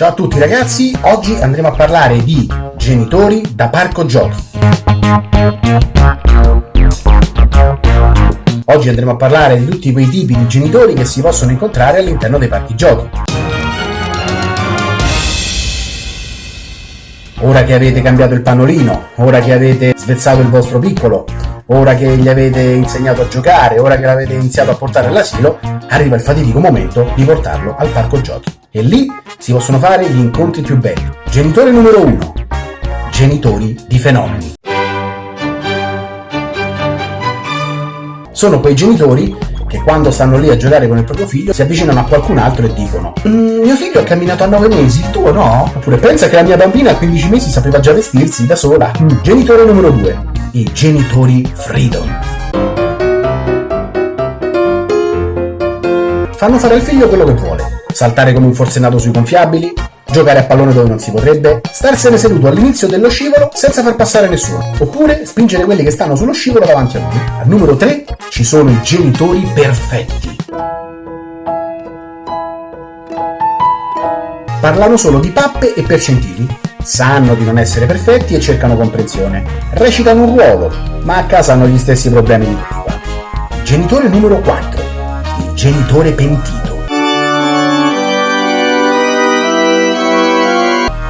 Ciao a tutti ragazzi, oggi andremo a parlare di genitori da parco giochi. Oggi andremo a parlare di tutti quei tipi di genitori che si possono incontrare all'interno dei parchi giochi. Ora che avete cambiato il pannolino, ora che avete svezzato il vostro piccolo, ora che gli avete insegnato a giocare, ora che l'avete iniziato a portare all'asilo, arriva il fatidico momento di portarlo al parco giochi. E lì si possono fare gli incontri più belli. Genitore numero 1. Genitori di fenomeni. Sono quei genitori che quando stanno lì a giocare con il proprio figlio si avvicinano a qualcun altro e dicono mm, mio figlio ha camminato a 9 mesi, il tuo no? Oppure pensa che la mia bambina a 15 mesi sapeva già vestirsi da sola. Mm. Genitore numero 2. I genitori freedom. Fanno fare al figlio quello che vuole. Saltare come un forsennato sui gonfiabili, giocare a pallone dove non si vorrebbe, starsene seduto all'inizio dello scivolo senza far passare nessuno, oppure spingere quelli che stanno sullo scivolo davanti a lui. Al numero 3 ci sono i genitori perfetti. Parlano solo di pappe e percentili. Sanno di non essere perfetti e cercano comprensione. Recitano un ruolo, ma a casa hanno gli stessi problemi di quanti. Genitore numero 4. Il genitore pentito.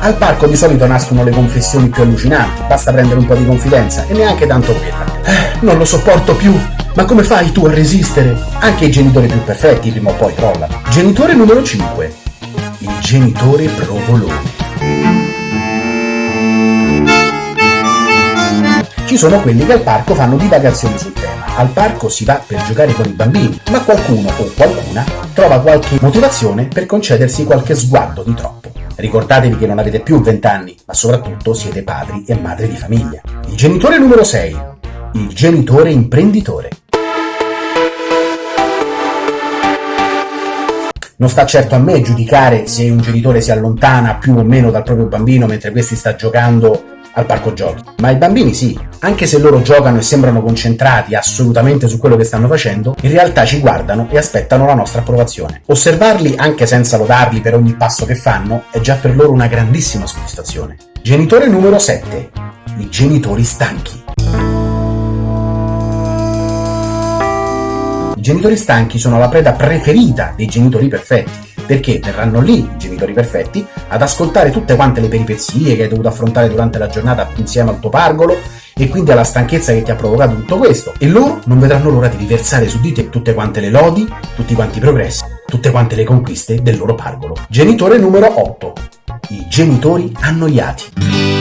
Al parco di solito nascono le confessioni più allucinanti, basta prendere un po' di confidenza e neanche tanto quella. Eh, non lo sopporto più, ma come fai tu a resistere? Anche i genitori più perfetti prima o poi crollano. Genitore numero 5. Il genitore provolone. Ci sono quelli che al parco fanno divagazioni sul tema. Al parco si va per giocare con i bambini, ma qualcuno o qualcuna trova qualche motivazione per concedersi qualche sguardo di troppo. Ricordatevi che non avete più 20 anni, ma soprattutto siete padri e madri di famiglia. Il genitore numero 6. Il genitore imprenditore. Non sta certo a me giudicare se un genitore si allontana più o meno dal proprio bambino mentre questi sta giocando al parco giochi. Ma i bambini sì, anche se loro giocano e sembrano concentrati assolutamente su quello che stanno facendo, in realtà ci guardano e aspettano la nostra approvazione. Osservarli anche senza lodarli per ogni passo che fanno è già per loro una grandissima soddisfazione. Genitore numero 7. I genitori stanchi. I genitori stanchi sono la preda preferita dei genitori perfetti perché verranno lì i genitori perfetti ad ascoltare tutte quante le peripezie che hai dovuto affrontare durante la giornata insieme al tuo pargolo e quindi alla stanchezza che ti ha provocato tutto questo e loro non vedranno l'ora di riversare su di te tutte quante le lodi, tutti quanti i progressi, tutte quante le conquiste del loro pargolo. Genitore numero 8. I genitori annoiati.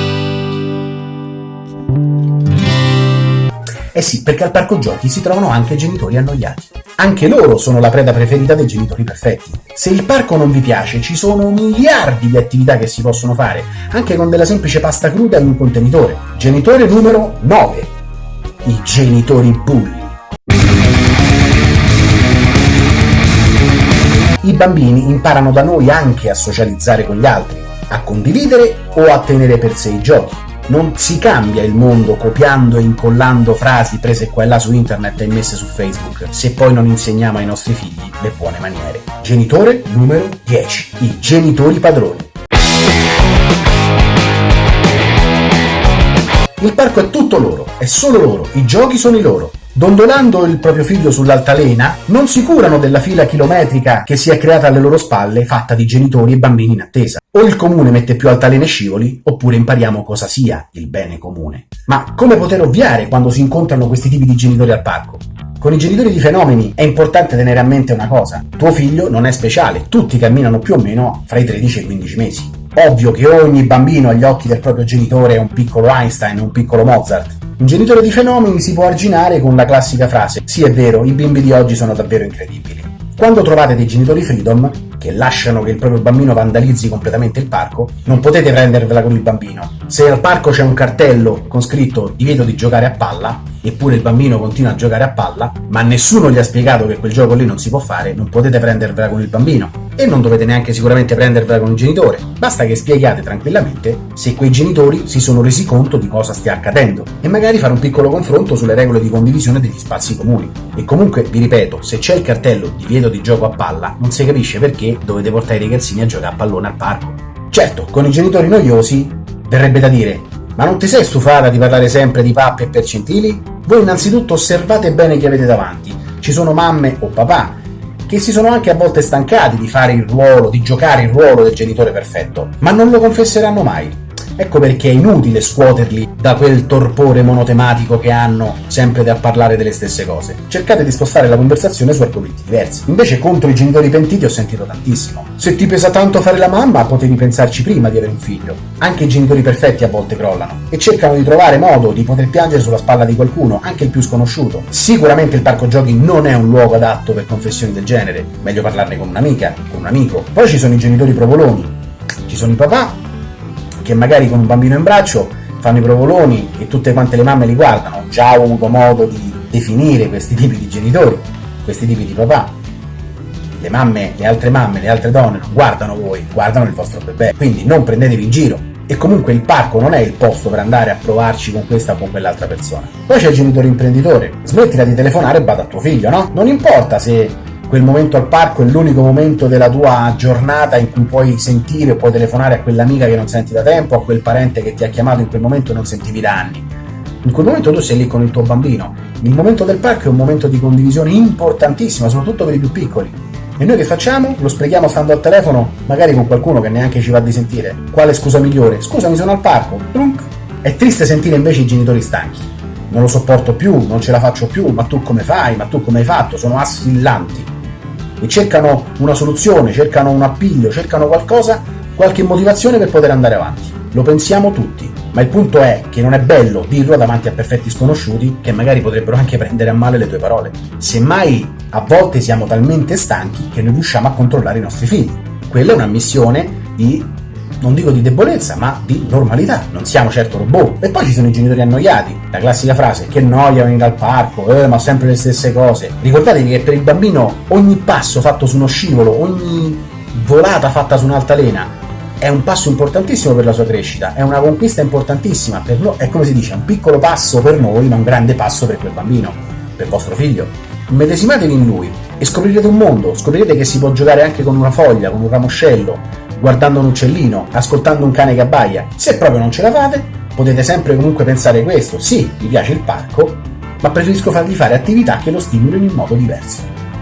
Eh sì, perché al parco giochi si trovano anche genitori annoiati. Anche loro sono la preda preferita dei genitori perfetti. Se il parco non vi piace, ci sono miliardi di attività che si possono fare, anche con della semplice pasta cruda in un contenitore. Genitore numero 9. I genitori bulli. I bambini imparano da noi anche a socializzare con gli altri, a condividere o a tenere per sé i giochi non si cambia il mondo copiando e incollando frasi prese qua e là su internet e messe su Facebook, se poi non insegniamo ai nostri figli le buone maniere. Genitore numero 10. I genitori padroni. Il parco è tutto loro, è solo loro, i giochi sono i loro. Dondolando il proprio figlio sull'altalena, non si curano della fila chilometrica che si è creata alle loro spalle, fatta di genitori e bambini in attesa. O il comune mette più altalene scivoli, oppure impariamo cosa sia il bene comune. Ma come poter ovviare quando si incontrano questi tipi di genitori al parco? Con i genitori di fenomeni è importante tenere a mente una cosa. Tuo figlio non è speciale, tutti camminano più o meno fra i 13 e i 15 mesi. Ovvio che ogni bambino agli occhi del proprio genitore è un piccolo Einstein, un piccolo Mozart, un genitore di fenomeni si può arginare con la classica frase Sì è vero, i bimbi di oggi sono davvero incredibili. Quando trovate dei genitori freedom, che lasciano che il proprio bambino vandalizzi completamente il parco, non potete prendervela con il bambino. Se al parco c'è un cartello con scritto divieto di giocare a palla, eppure il bambino continua a giocare a palla, ma nessuno gli ha spiegato che quel gioco lì non si può fare, non potete prendervela con il bambino. E non dovete neanche sicuramente prendervela con il genitore, basta che spiegate tranquillamente se quei genitori si sono resi conto di cosa stia accadendo e magari fare un piccolo confronto sulle regole di condivisione degli spazi comuni. E comunque, vi ripeto, se c'è il cartello divieto di gioco a palla, non si capisce perché dovete portare i ragazzini a giocare a pallone al parco. Certo, con i genitori noiosi verrebbe da dire, ma non ti sei stufata di parlare sempre di pappe e percentili? Voi innanzitutto osservate bene chi avete davanti. Ci sono mamme o papà che si sono anche a volte stancati di fare il ruolo, di giocare il ruolo del genitore perfetto, ma non lo confesseranno mai. Ecco perché è inutile scuoterli da quel torpore monotematico che hanno sempre da parlare delle stesse cose. Cercate di spostare la conversazione su argomenti diversi. Invece contro i genitori pentiti ho sentito tantissimo. Se ti pesa tanto fare la mamma, potevi pensarci prima di avere un figlio. Anche i genitori perfetti a volte crollano e cercano di trovare modo di poter piangere sulla spalla di qualcuno, anche il più sconosciuto. Sicuramente il parco giochi non è un luogo adatto per confessioni del genere, meglio parlarne con un'amica, con un amico. Poi ci sono i genitori provoloni, ci sono i papà che magari con un bambino in braccio fanno i provoloni e tutte quante le mamme li guardano. Già ho avuto modo di definire questi tipi di genitori, questi tipi di papà. Le mamme, le altre mamme, le altre donne non guardano voi, guardano il vostro bebè. Quindi non prendetevi in giro. E comunque il parco non è il posto per andare a provarci con questa o con quell'altra persona. Poi c'è il genitore imprenditore. Smettila di telefonare e bada a tuo figlio, no? Non importa se quel momento al parco è l'unico momento della tua giornata in cui puoi sentire puoi telefonare a quell'amica che non senti da tempo, a quel parente che ti ha chiamato in quel momento e non sentivi da anni. In quel momento tu sei lì con il tuo bambino. Il momento del parco è un momento di condivisione importantissimo, soprattutto per i più piccoli. E noi che facciamo? Lo sprechiamo stando al telefono, magari con qualcuno che neanche ci va di sentire. Quale scusa migliore? Scusami, sono al parco. Trunk. È triste sentire invece i genitori stanchi. Non lo sopporto più, non ce la faccio più, ma tu come fai? Ma tu come hai fatto? Sono assillanti e cercano una soluzione, cercano un appiglio, cercano qualcosa, qualche motivazione per poter andare avanti. Lo pensiamo tutti, ma il punto è che non è bello dirlo davanti a perfetti sconosciuti che magari potrebbero anche prendere a male le tue parole. Semmai a volte siamo talmente stanchi che non riusciamo a controllare i nostri figli. Quella è una missione di non dico di debolezza, ma di normalità. Non siamo certo robot. E poi ci sono i genitori annoiati. La classica frase, che noia venire al parco, eh, ma sempre le stesse cose. Ricordatevi che per il bambino ogni passo fatto su uno scivolo, ogni volata fatta su un'altalena è un passo importantissimo per la sua crescita, è una conquista importantissima per noi, è come si dice, un piccolo passo per noi, ma un grande passo per quel bambino, per vostro figlio. Medesimatevi in lui e scoprirete un mondo, scoprirete che si può giocare anche con una foglia, con un ramoscello, guardando un uccellino, ascoltando un cane che abbaia. Se proprio non ce la fate, potete sempre comunque pensare questo. Sì, mi piace il parco, ma preferisco fargli fare attività che lo stimolino in modo diverso.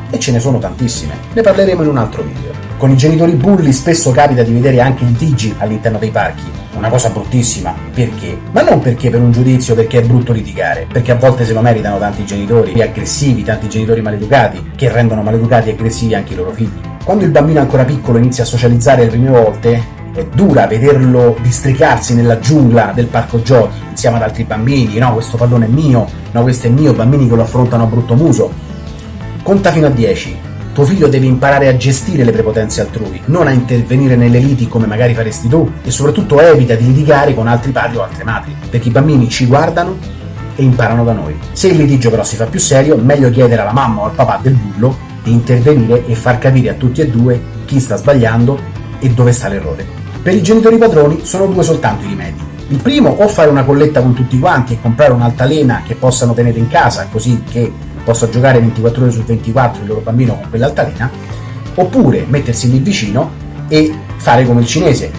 E ce ne sono tantissime, ne parleremo in un altro video. Con i genitori bulli spesso capita di vedere anche litigi all'interno dei parchi, una cosa bruttissima. Perché? Ma non perché per un giudizio, perché è brutto litigare, perché a volte se lo meritano tanti genitori aggressivi, tanti genitori maleducati, che rendono maleducati e aggressivi anche i loro figli. Quando il bambino ancora piccolo inizia a socializzare le prime volte, è dura vederlo districarsi nella giungla del parco giochi insieme ad altri bambini, no, questo pallone è mio, no, questo è mio, bambini che lo affrontano a brutto muso. Conta fino a 10. Tuo figlio deve imparare a gestire le prepotenze altrui, non a intervenire nelle liti come magari faresti tu, e soprattutto evita di litigare con altri padri o altre madri, perché i bambini ci guardano e imparano da noi. Se il litigio però si fa più serio, meglio chiedere alla mamma o al papà del bullo di intervenire e far capire a tutti e due chi sta sbagliando e dove sta l'errore. Per i genitori padroni sono due soltanto i rimedi. Il primo o fare una colletta con tutti quanti e comprare un'altalena che possano tenere in casa così che possa giocare 24 ore su 24 il loro bambino con quell'altalena, oppure mettersi lì vicino e fare come il cinese,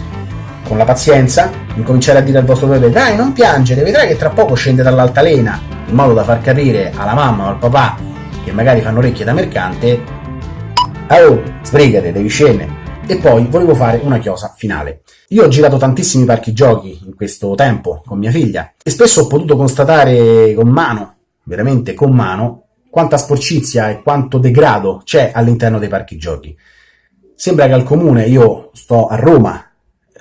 con la pazienza, incominciare a dire al vostro bebè dai non piangere, vedrai che tra poco scende dall'altalena, in modo da far capire alla mamma o al papà che magari fanno orecchie da mercante, oh, sbrigate, devi scendere. E poi volevo fare una chiosa finale. Io ho girato tantissimi parchi giochi in questo tempo con mia figlia e spesso ho potuto constatare con mano, veramente con mano, quanta sporcizia e quanto degrado c'è all'interno dei parchi giochi. Sembra che al comune, io sto a Roma,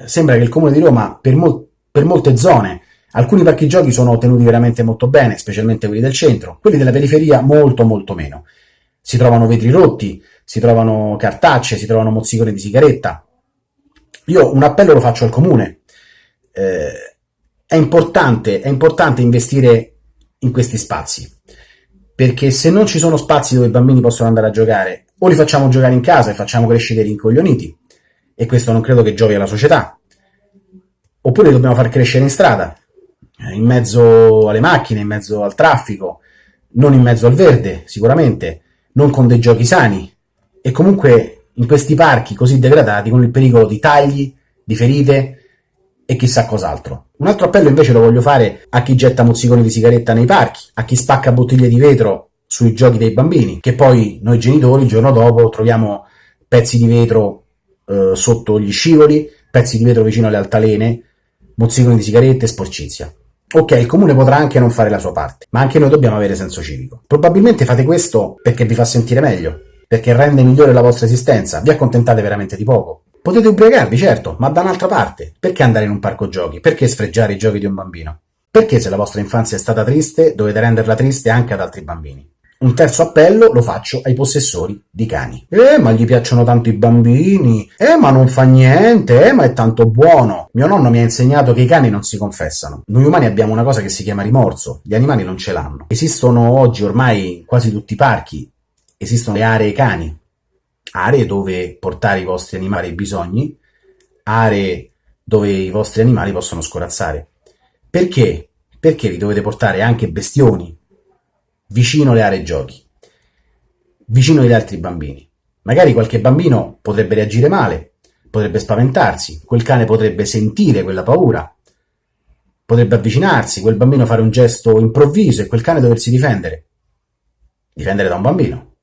sembra che il comune di Roma per, mol- per molte zone Alcuni parchi giochi sono tenuti veramente molto bene, specialmente quelli del centro, quelli della periferia molto molto meno. Si trovano vetri rotti, si trovano cartacce, si trovano mozziconi di sigaretta. Io un appello lo faccio al comune. Eh, è, importante, è importante investire in questi spazi, perché se non ci sono spazi dove i bambini possono andare a giocare, o li facciamo giocare in casa e facciamo crescere rincoglioniti, e questo non credo che giovi alla società, oppure li dobbiamo far crescere in strada, in mezzo alle macchine, in mezzo al traffico, non in mezzo al verde, sicuramente, non con dei giochi sani e comunque in questi parchi così degradati con il pericolo di tagli di ferite e chissà cos'altro. Un altro appello invece lo voglio fare a chi getta mozziconi di sigaretta nei parchi, a chi spacca bottiglie di vetro sui giochi dei bambini, che poi noi genitori il giorno dopo troviamo pezzi di vetro eh, sotto gli scivoli, pezzi di vetro vicino alle altalene, mozziconi di sigarette e sporcizia. Ok, il comune potrà anche non fare la sua parte, ma anche noi dobbiamo avere senso civico. Probabilmente fate questo perché vi fa sentire meglio, perché rende migliore la vostra esistenza, vi accontentate veramente di poco. Potete ubriacarvi, certo, ma da un'altra parte. Perché andare in un parco giochi? Perché sfregiare i giochi di un bambino? Perché se la vostra infanzia è stata triste, dovete renderla triste anche ad altri bambini? Un terzo appello lo faccio ai possessori di cani. Eh, ma gli piacciono tanto i bambini. Eh, ma non fa niente. Eh, ma è tanto buono. Mio nonno mi ha insegnato che i cani non si confessano. Noi umani abbiamo una cosa che si chiama rimorso. Gli animali non ce l'hanno. Esistono oggi ormai quasi tutti i parchi. Esistono le aree cani. Aree dove portare i vostri animali ai bisogni. Aree dove i vostri animali possono scorazzare. Perché? Perché li dovete portare anche bestioni vicino alle aree giochi, vicino agli altri bambini. Magari qualche bambino potrebbe reagire male, potrebbe spaventarsi, quel cane potrebbe sentire quella paura, potrebbe avvicinarsi, quel bambino fare un gesto improvviso e quel cane doversi difendere. Difendere da un bambino.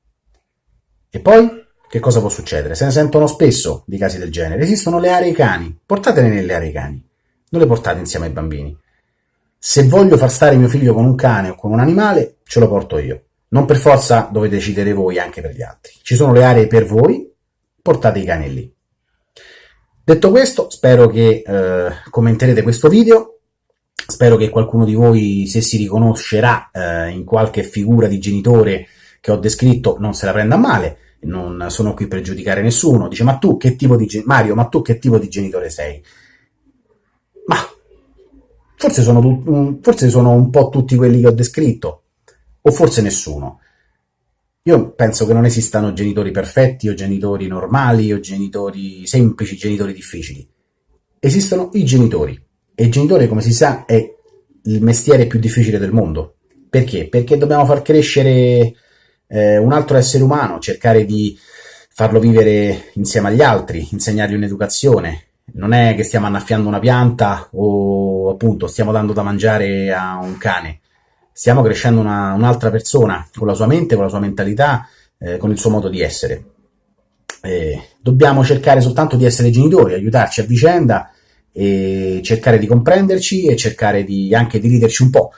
E poi che cosa può succedere? Se ne sentono spesso di casi del genere. Esistono le aree cani, portatele nelle aree cani, non le portate insieme ai bambini. Se voglio far stare mio figlio con un cane o con un animale, ce lo porto io. Non per forza dovete decidere voi anche per gli altri. Ci sono le aree per voi, portate i cani lì. Detto questo, spero che eh, commenterete questo video, spero che qualcuno di voi, se si riconoscerà eh, in qualche figura di genitore che ho descritto, non se la prenda male, non sono qui per giudicare nessuno. Dice, ma tu che tipo di... Mario, ma tu che tipo di genitore sei? Ma Forse sono, forse sono un po' tutti quelli che ho descritto, o forse nessuno. Io penso che non esistano genitori perfetti o genitori normali o genitori semplici, genitori difficili. Esistono i genitori. E il genitore, come si sa, è il mestiere più difficile del mondo. Perché? Perché dobbiamo far crescere eh, un altro essere umano, cercare di farlo vivere insieme agli altri, insegnargli un'educazione, non è che stiamo annaffiando una pianta o appunto stiamo dando da mangiare a un cane, stiamo crescendo una, un'altra persona con la sua mente, con la sua mentalità, eh, con il suo modo di essere. Eh, dobbiamo cercare soltanto di essere genitori, aiutarci a vicenda e cercare di comprenderci e cercare di, anche di riderci un po'.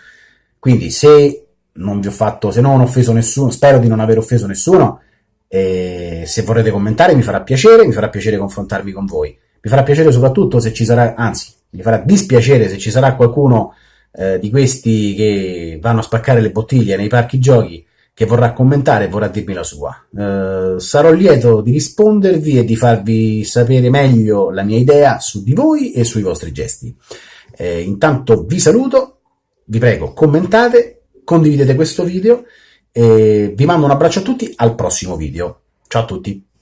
Quindi se non vi ho fatto, se non ho offeso nessuno, spero di non aver offeso nessuno, eh, se vorrete commentare mi farà piacere, mi farà piacere confrontarmi con voi. Mi farà piacere soprattutto se ci sarà, anzi, mi farà dispiacere se ci sarà qualcuno eh, di questi che vanno a spaccare le bottiglie nei parchi giochi che vorrà commentare e vorrà dirmi la sua. Eh, sarò lieto di rispondervi e di farvi sapere meglio la mia idea su di voi e sui vostri gesti. Eh, intanto vi saluto, vi prego commentate, condividete questo video e vi mando un abbraccio a tutti al prossimo video. Ciao a tutti!